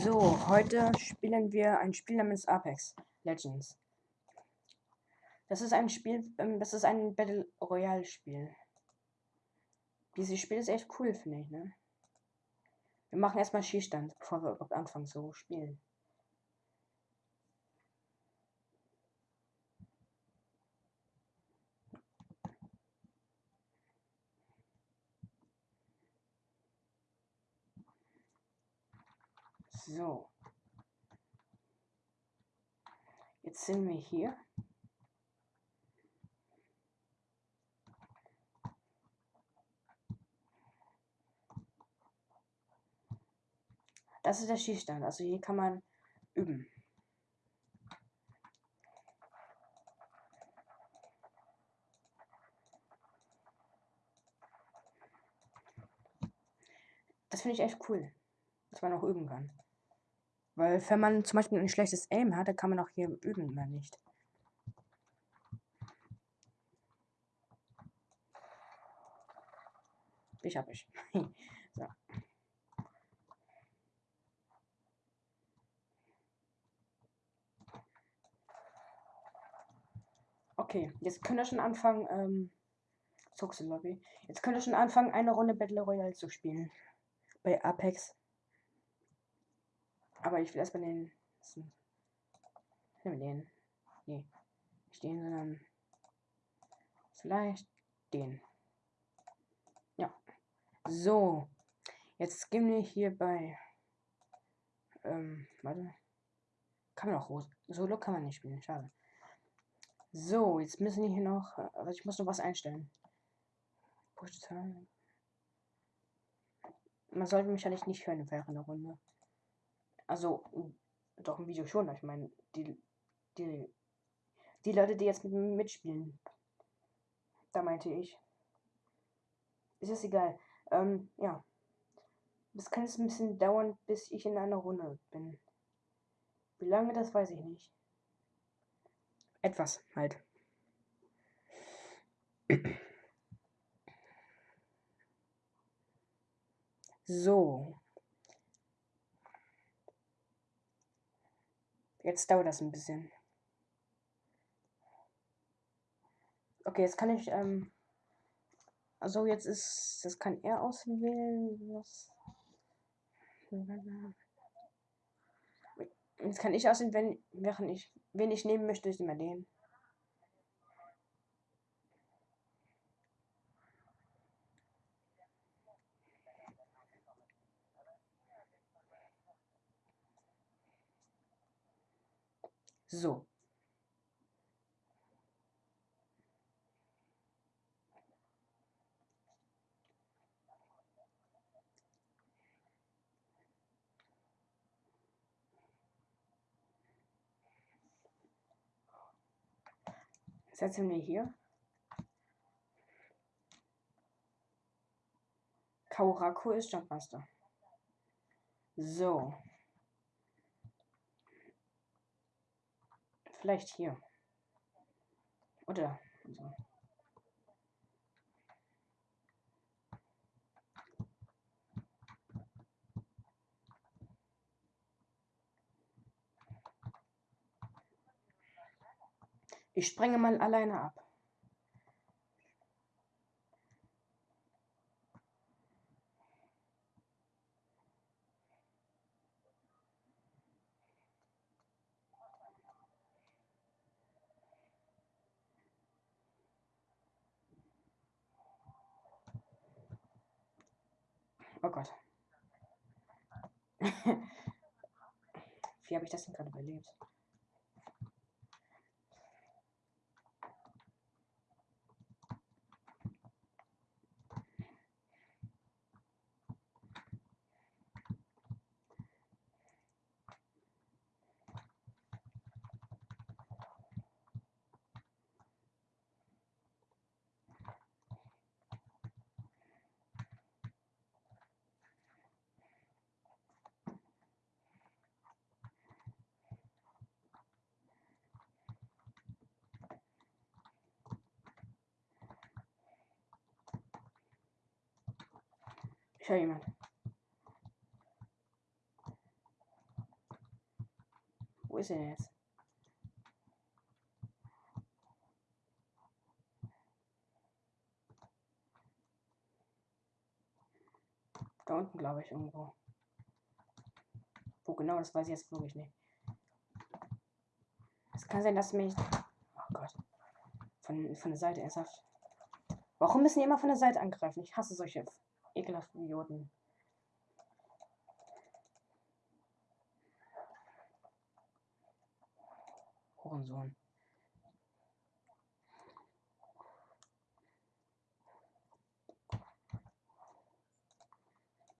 So, heute spielen wir ein Spiel namens Apex Legends. Das ist ein Spiel, ähm, das ist ein Battle Royale Spiel. Dieses Spiel ist echt cool, finde ich, ne? Wir machen erstmal Schießstand, bevor wir überhaupt anfangen zu spielen. So. Jetzt sind wir hier. Das ist der Schießstand. Also hier kann man üben. Das finde ich echt cool, dass man auch üben kann. Weil wenn man zum Beispiel ein schlechtes Aim hat, dann kann man auch hier üben, oder nicht? Ich hab ich. so. Okay, jetzt könnt ihr schon anfangen, ähm, Lobby. Jetzt könnt ihr schon anfangen, eine Runde Battle Royale zu spielen. Bei Apex. Aber ich will erstmal den. Nehmen den. Nee. Nicht den, sondern. Vielleicht den. Ja. So. Jetzt gehen wir hier bei. Ähm, warte. Kann man auch Solo kann man nicht spielen, schade. So, jetzt müssen wir hier noch. Also ich muss noch was einstellen. Man sollte mich eigentlich nicht hören während der Runde. Also, doch im Video schon. Ich meine, die, die, die Leute, die jetzt mitspielen. Da meinte ich. Ist es egal. Ähm, ja. Das kann jetzt ein bisschen dauern, bis ich in einer Runde bin. Wie lange, das weiß ich nicht. Etwas halt. So. Jetzt dauert das ein bisschen. Okay, jetzt kann ich, ähm, also jetzt ist, das kann er auswählen, was, jetzt kann ich auswählen, wenn, während ich, wen ich nehmen möchte, ist immer den. So. Setzen wir hier. Kauraku ist Jumpmaster. So. Vielleicht hier. Oder so. Ich sprenge mal alleine ab. Oh Gott. Wie habe ich das denn gerade überlebt? Höre jemand. Wo ist er jetzt? Da unten, glaube ich, irgendwo. Wo genau, das weiß ich jetzt wirklich nicht. Es kann sein, dass mich. Oh Gott. Von, von der Seite ernsthaft. Warum müssen die immer von der Seite angreifen? Ich hasse solche ekelhaften Idioten. Hurensohn.